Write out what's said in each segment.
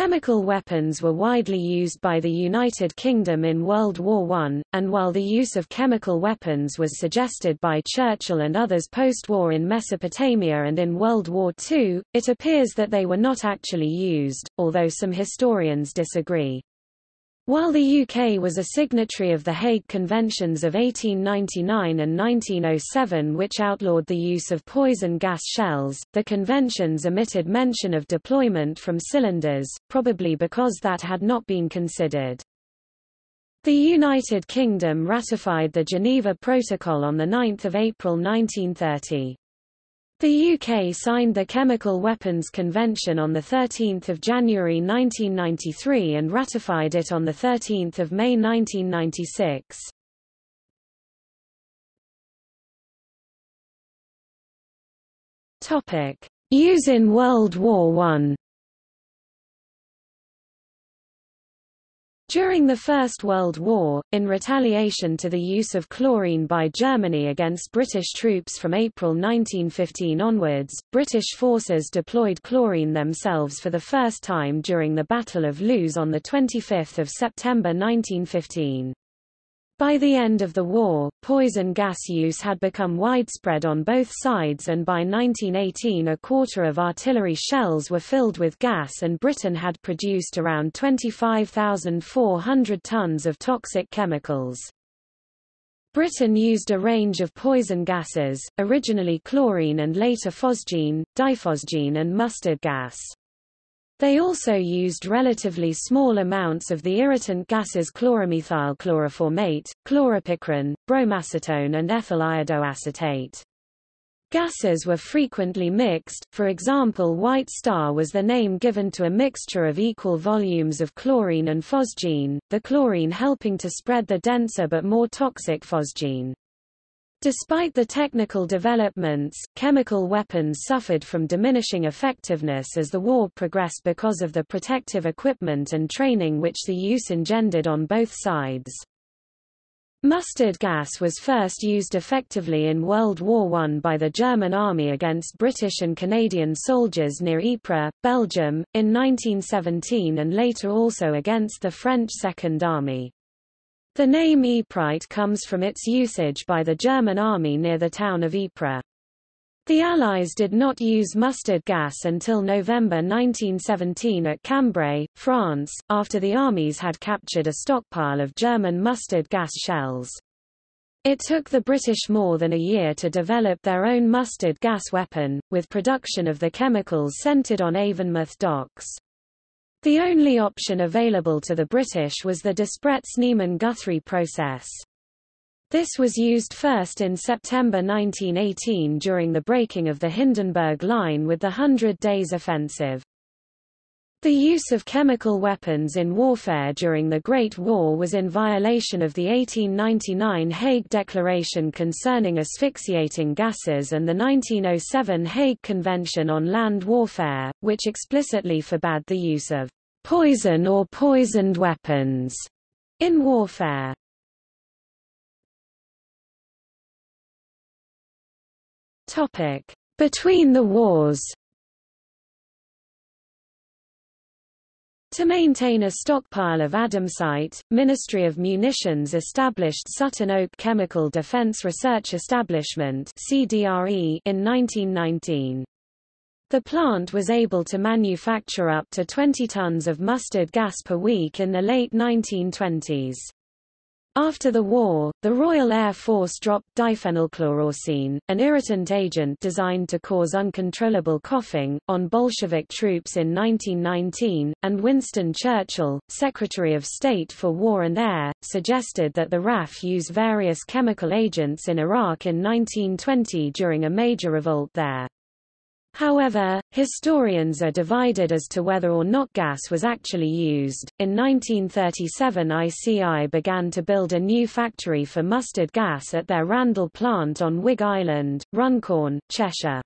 Chemical weapons were widely used by the United Kingdom in World War I, and while the use of chemical weapons was suggested by Churchill and others post-war in Mesopotamia and in World War II, it appears that they were not actually used, although some historians disagree. While the UK was a signatory of the Hague Conventions of 1899 and 1907 which outlawed the use of poison gas shells, the conventions omitted mention of deployment from cylinders, probably because that had not been considered. The United Kingdom ratified the Geneva Protocol on 9 April 1930. The UK signed the Chemical Weapons Convention on 13 January 1993 and ratified it on 13 May 1996. Use in World War I During the First World War, in retaliation to the use of chlorine by Germany against British troops from April 1915 onwards, British forces deployed chlorine themselves for the first time during the Battle of Loos on 25 September 1915. By the end of the war, poison gas use had become widespread on both sides and by 1918 a quarter of artillery shells were filled with gas and Britain had produced around 25,400 tons of toxic chemicals. Britain used a range of poison gases, originally chlorine and later phosgene, diphosgene and mustard gas. They also used relatively small amounts of the irritant gases chloromethyl chloroformate, chloropicrin, bromacetone and ethyl iodoacetate. Gases were frequently mixed, for example White Star was the name given to a mixture of equal volumes of chlorine and phosgene, the chlorine helping to spread the denser but more toxic phosgene. Despite the technical developments, chemical weapons suffered from diminishing effectiveness as the war progressed because of the protective equipment and training which the use engendered on both sides. Mustard gas was first used effectively in World War I by the German Army against British and Canadian soldiers near Ypres, Belgium, in 1917 and later also against the French Second Army. The name Yperite comes from its usage by the German army near the town of Ypres. The Allies did not use mustard gas until November 1917 at Cambrai, France, after the armies had captured a stockpile of German mustard gas shells. It took the British more than a year to develop their own mustard gas weapon, with production of the chemicals centered on Avonmouth docks. The only option available to the British was the Despretz-Niemann-Guthrie process. This was used first in September 1918 during the breaking of the Hindenburg Line with the Hundred Days Offensive. The use of chemical weapons in warfare during the Great War was in violation of the 1899 Hague Declaration concerning asphyxiating gases and the 1907 Hague Convention on Land Warfare, which explicitly forbade the use of poison or poisoned weapons in warfare. Between the wars To maintain a stockpile of Adamsite, Ministry of Munitions established Sutton Oak Chemical Defense Research Establishment (CDRE) in 1919. The plant was able to manufacture up to 20 tons of mustard gas per week in the late 1920s. After the war, the Royal Air Force dropped diphenylchloroarsine, an irritant agent designed to cause uncontrollable coughing, on Bolshevik troops in 1919, and Winston Churchill, Secretary of State for War and Air, suggested that the RAF use various chemical agents in Iraq in 1920 during a major revolt there. However, historians are divided as to whether or not gas was actually used. In 1937, ICI began to build a new factory for mustard gas at their Randle plant on Wigg Island, Runcorn, Cheshire.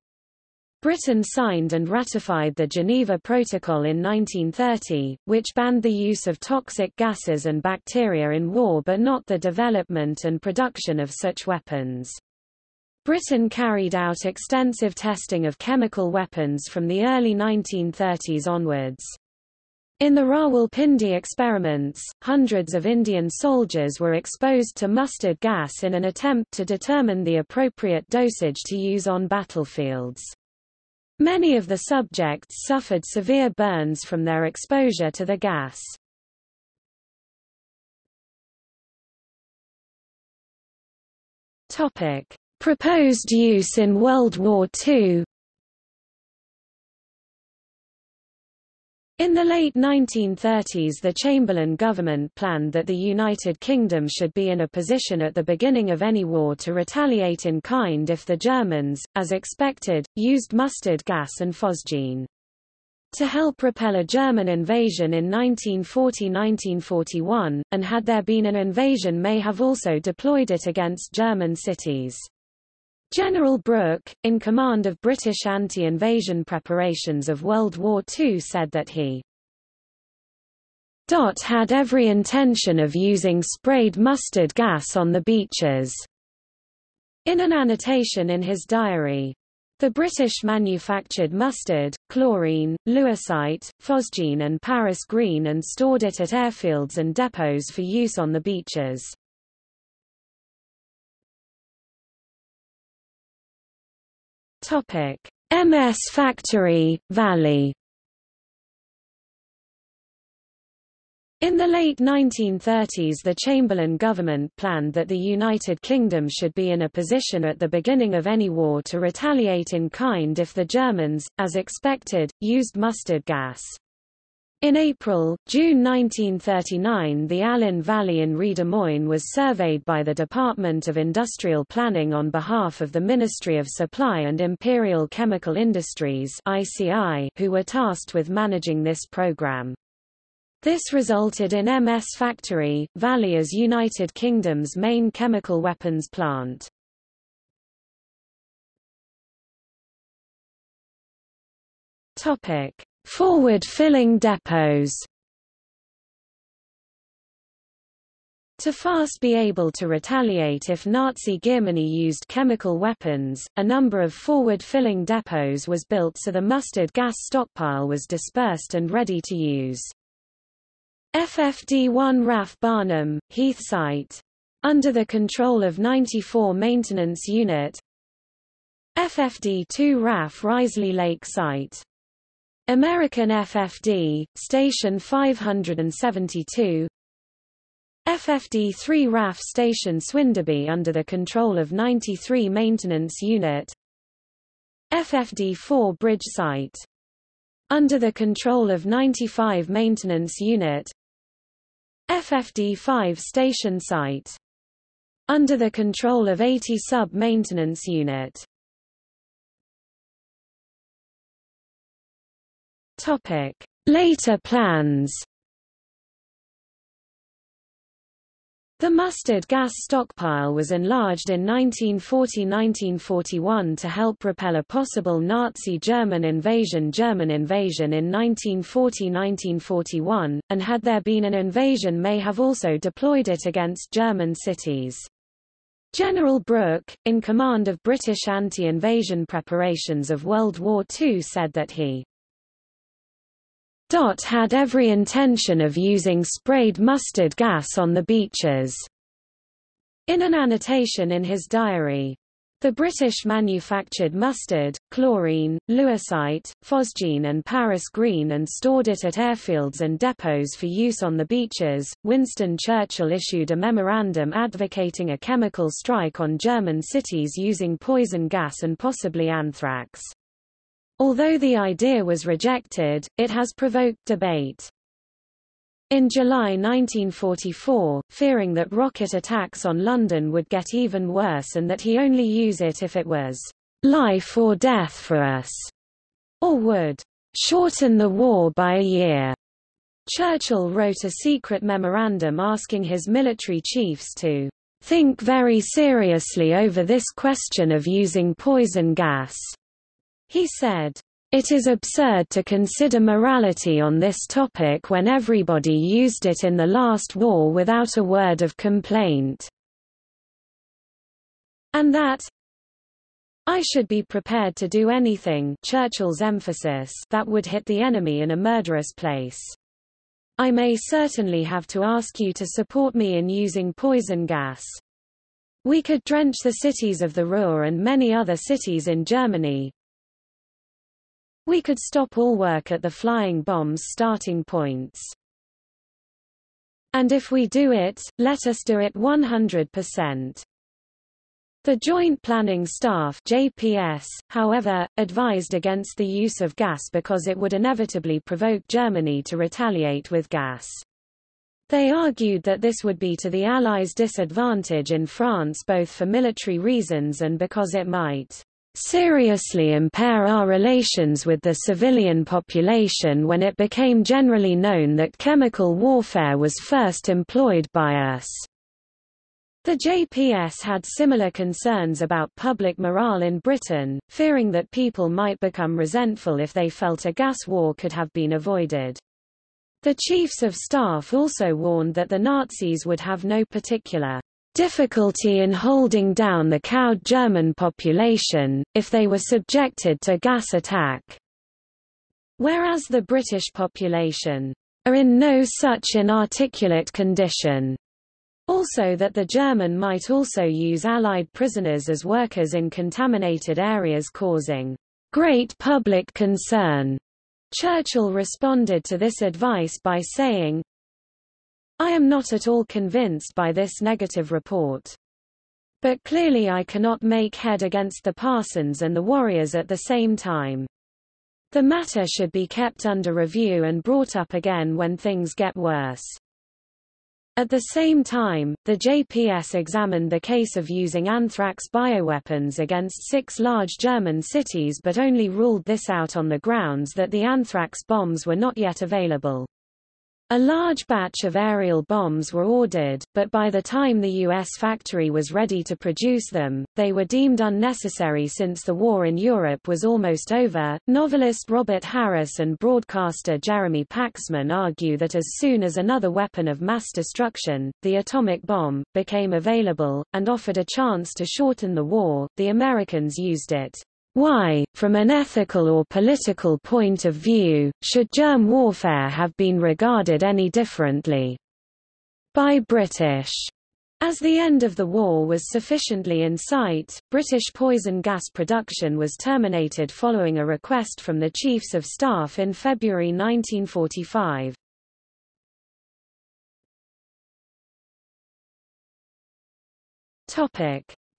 Britain signed and ratified the Geneva Protocol in 1930, which banned the use of toxic gases and bacteria in war but not the development and production of such weapons. Britain carried out extensive testing of chemical weapons from the early 1930s onwards. In the Rawalpindi experiments, hundreds of Indian soldiers were exposed to mustard gas in an attempt to determine the appropriate dosage to use on battlefields. Many of the subjects suffered severe burns from their exposure to the gas. Topic: Proposed use in World War II In the late 1930s the Chamberlain government planned that the United Kingdom should be in a position at the beginning of any war to retaliate in kind if the Germans, as expected, used mustard gas and phosgene. To help repel a German invasion in 1940–1941, and had there been an invasion may have also deployed it against German cities. General Brooke, in command of British anti-invasion preparations of World War II said that he had every intention of using sprayed mustard gas on the beaches. In an annotation in his diary, the British manufactured mustard, chlorine, lewisite, phosgene and Paris green and stored it at airfields and depots for use on the beaches. Topic: MS Factory, Valley. In the late 1930s the Chamberlain government planned that the United Kingdom should be in a position at the beginning of any war to retaliate in kind if the Germans, as expected, used mustard gas. In April, June 1939 the Alyn Valley in Rhy was surveyed by the Department of Industrial Planning on behalf of the Ministry of Supply and Imperial Chemical Industries ICI, who were tasked with managing this program. This resulted in MS Factory, Valley as United Kingdom's main chemical weapons plant. Topic. Forward filling depots To fast be able to retaliate if Nazi Germany used chemical weapons, a number of forward filling depots was built so the mustard gas stockpile was dispersed and ready to use. FFD-1 RAF Barnham, Heath Site. Under the control of 94 Maintenance Unit FFD-2 RAF Risley Lake Site American FFD, Station 572 FFD-3 RAF Station Swinderby under the control of 93 Maintenance Unit. FFD-4 Bridge Site. Under the control of 95 Maintenance Unit. FFD-5 Station Site. Under the control of 80 Sub-Maintenance Unit Later plans. The mustard gas stockpile was enlarged in 1940–1941 to help repel a possible Nazi German invasion German invasion in 1940–1941, and had there been an invasion may have also deployed it against German cities. General Brooke, in command of British anti-invasion preparations of World War II said that he had every intention of using sprayed mustard gas on the beaches. In an annotation in his diary, the British manufactured mustard, chlorine, lewisite, phosgene and Paris green and stored it at airfields and depots for use on the beaches. Winston Churchill issued a memorandum advocating a chemical strike on German cities using poison gas and possibly anthrax. Although the idea was rejected, it has provoked debate. In July 1944, fearing that rocket attacks on London would get even worse and that he only use it if it was life or death for us, or would shorten the war by a year. Churchill wrote a secret memorandum asking his military chiefs to think very seriously over this question of using poison gas. He said, it is absurd to consider morality on this topic when everybody used it in the last war without a word of complaint. And that I should be prepared to do anything Churchill's emphasis that would hit the enemy in a murderous place. I may certainly have to ask you to support me in using poison gas. We could drench the cities of the Ruhr and many other cities in Germany. We could stop all work at the flying bombs starting points. And if we do it, let us do it 100%. The Joint Planning Staff JPS, however, advised against the use of gas because it would inevitably provoke Germany to retaliate with gas. They argued that this would be to the Allies' disadvantage in France both for military reasons and because it might seriously impair our relations with the civilian population when it became generally known that chemical warfare was first employed by us. The JPS had similar concerns about public morale in Britain, fearing that people might become resentful if they felt a gas war could have been avoided. The chiefs of staff also warned that the Nazis would have no particular difficulty in holding down the cowed German population, if they were subjected to gas attack. Whereas the British population are in no such inarticulate condition. Also that the German might also use Allied prisoners as workers in contaminated areas causing great public concern. Churchill responded to this advice by saying, I am not at all convinced by this negative report. But clearly I cannot make head against the Parsons and the Warriors at the same time. The matter should be kept under review and brought up again when things get worse. At the same time, the JPS examined the case of using anthrax bioweapons against six large German cities but only ruled this out on the grounds that the anthrax bombs were not yet available. A large batch of aerial bombs were ordered, but by the time the U.S. factory was ready to produce them, they were deemed unnecessary since the war in Europe was almost over. Novelist Robert Harris and broadcaster Jeremy Paxman argue that as soon as another weapon of mass destruction, the atomic bomb, became available, and offered a chance to shorten the war, the Americans used it. Why, from an ethical or political point of view, should germ warfare have been regarded any differently? By British. As the end of the war was sufficiently in sight, British poison gas production was terminated following a request from the Chiefs of Staff in February 1945.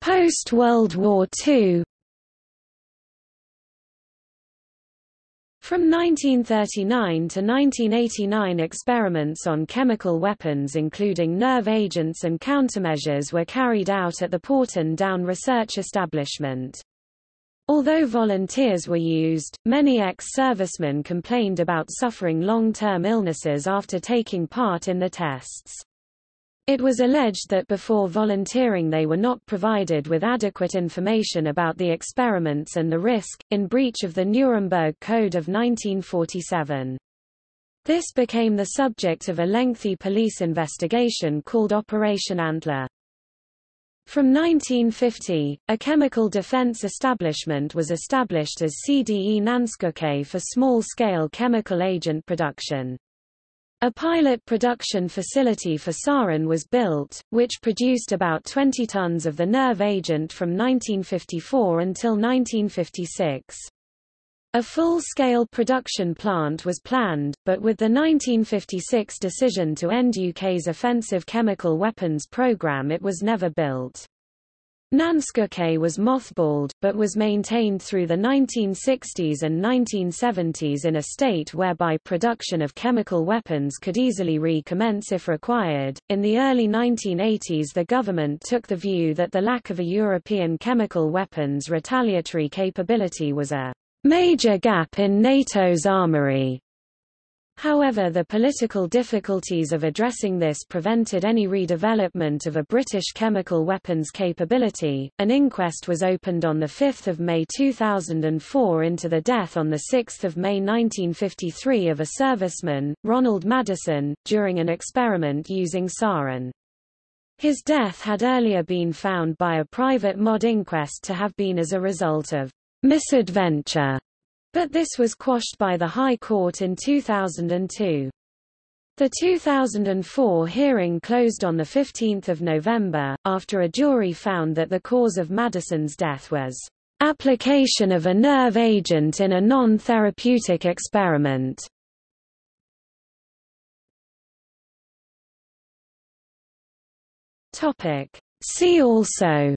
Post-World War II From 1939 to 1989 experiments on chemical weapons including nerve agents and countermeasures were carried out at the Porton Down Research Establishment. Although volunteers were used, many ex-servicemen complained about suffering long-term illnesses after taking part in the tests. It was alleged that before volunteering they were not provided with adequate information about the experiments and the risk, in breach of the Nuremberg Code of 1947. This became the subject of a lengthy police investigation called Operation Antler. From 1950, a chemical defense establishment was established as CDE Nancekuke for small-scale chemical agent production. A pilot production facility for sarin was built, which produced about 20 tons of the nerve agent from 1954 until 1956. A full-scale production plant was planned, but with the 1956 decision to end UK's offensive chemical weapons program it was never built. Nancekuke was mothballed, but was maintained through the 1960s and 1970s in a state whereby production of chemical weapons could easily recommence if required. In the early 1980s, the government took the view that the lack of a European chemical weapons retaliatory capability was a major gap in NATO's armory, However the political difficulties of addressing this prevented any redevelopment of a British chemical weapons capability. An inquest was opened on 5 May 2004 into the death on 6 May 1953 of a serviceman, Ronald Madison, during an experiment using sarin. His death had earlier been found by a private mod inquest to have been as a result of misadventure but this was quashed by the High Court in 2002. The 2004 hearing closed on 15 November, after a jury found that the cause of Madison's death was application of a nerve agent in a non-therapeutic experiment. See also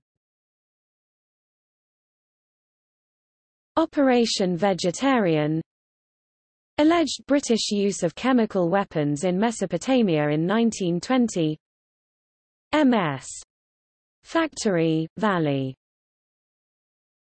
Operation Vegetarian. Alleged British use of chemical weapons in Mesopotamia in 1920 MS. Factory, Valley